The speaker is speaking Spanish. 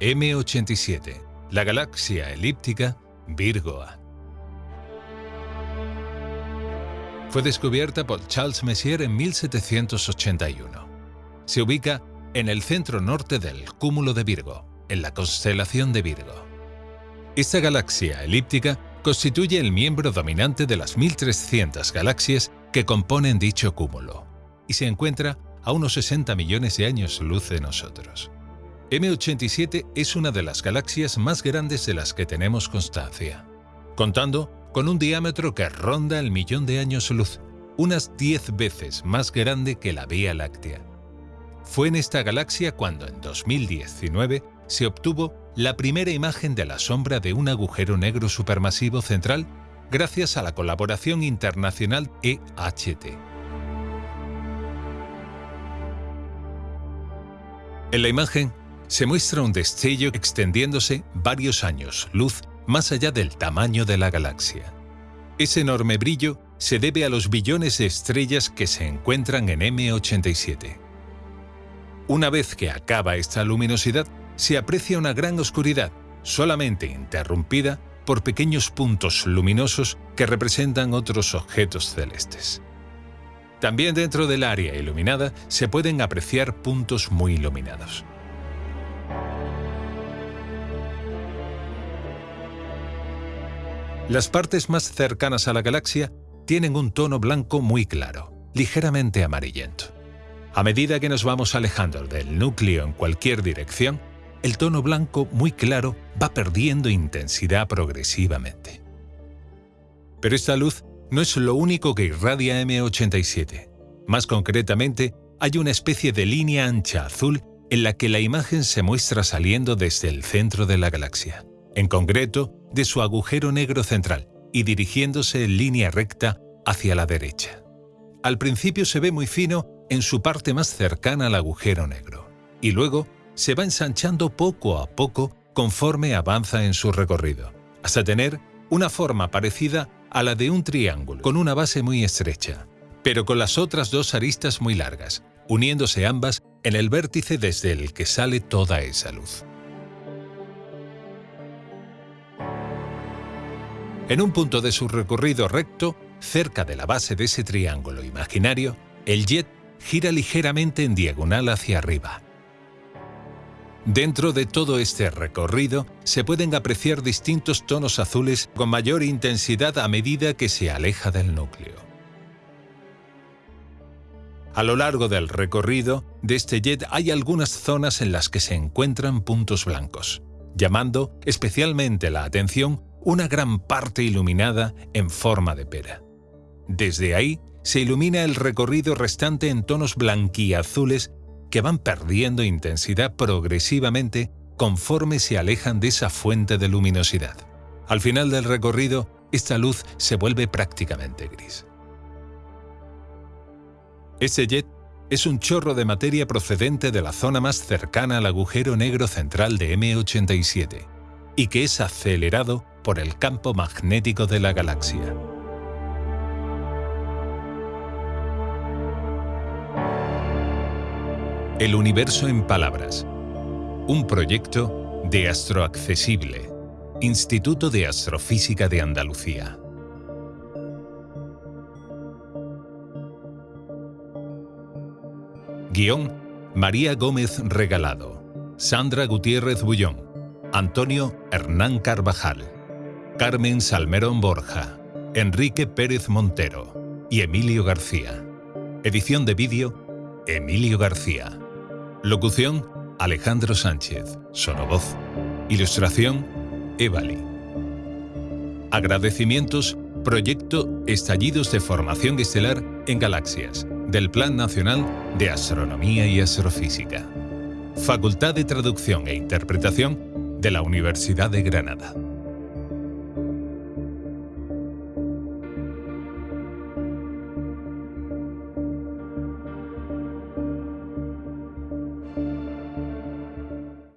M87, la galaxia elíptica Virgo. Fue descubierta por Charles Messier en 1781. Se ubica en el centro norte del cúmulo de Virgo, en la constelación de Virgo. Esta galaxia elíptica constituye el miembro dominante de las 1300 galaxias que componen dicho cúmulo y se encuentra a unos 60 millones de años luz de nosotros. M87 es una de las galaxias más grandes de las que tenemos constancia, contando con un diámetro que ronda el millón de años luz, unas 10 veces más grande que la Vía Láctea. Fue en esta galaxia cuando en 2019 se obtuvo la primera imagen de la sombra de un agujero negro supermasivo central gracias a la colaboración internacional EHT. En la imagen se muestra un destello extendiéndose varios años luz más allá del tamaño de la galaxia. Ese enorme brillo se debe a los billones de estrellas que se encuentran en M87. Una vez que acaba esta luminosidad, se aprecia una gran oscuridad, solamente interrumpida por pequeños puntos luminosos que representan otros objetos celestes. También dentro del área iluminada se pueden apreciar puntos muy iluminados. Las partes más cercanas a la galaxia tienen un tono blanco muy claro, ligeramente amarillento. A medida que nos vamos alejando del núcleo en cualquier dirección, el tono blanco muy claro va perdiendo intensidad progresivamente. Pero esta luz no es lo único que irradia M87. Más concretamente, hay una especie de línea ancha azul en la que la imagen se muestra saliendo desde el centro de la galaxia, en concreto de su agujero negro central y dirigiéndose en línea recta hacia la derecha. Al principio se ve muy fino en su parte más cercana al agujero negro, y luego se va ensanchando poco a poco conforme avanza en su recorrido, hasta tener una forma parecida a la de un triángulo, con una base muy estrecha, pero con las otras dos aristas muy largas, uniéndose ambas en el vértice desde el que sale toda esa luz. En un punto de su recorrido recto, cerca de la base de ese triángulo imaginario, el jet gira ligeramente en diagonal hacia arriba, Dentro de todo este recorrido se pueden apreciar distintos tonos azules con mayor intensidad a medida que se aleja del núcleo. A lo largo del recorrido de este jet hay algunas zonas en las que se encuentran puntos blancos, llamando especialmente la atención una gran parte iluminada en forma de pera. Desde ahí se ilumina el recorrido restante en tonos blanquiazules que van perdiendo intensidad progresivamente conforme se alejan de esa fuente de luminosidad. Al final del recorrido, esta luz se vuelve prácticamente gris. Ese jet es un chorro de materia procedente de la zona más cercana al agujero negro central de M87 y que es acelerado por el campo magnético de la galaxia. El universo en palabras. Un proyecto de Astroaccesible, Instituto de Astrofísica de Andalucía. Guión María Gómez Regalado, Sandra Gutiérrez Bullón, Antonio Hernán Carvajal, Carmen Salmerón Borja, Enrique Pérez Montero y Emilio García. Edición de vídeo Emilio García. Locución, Alejandro Sánchez. Sonovoz. Ilustración, Evali. Agradecimientos, Proyecto Estallidos de Formación Estelar en Galaxias, del Plan Nacional de Astronomía y Astrofísica. Facultad de Traducción e Interpretación de la Universidad de Granada.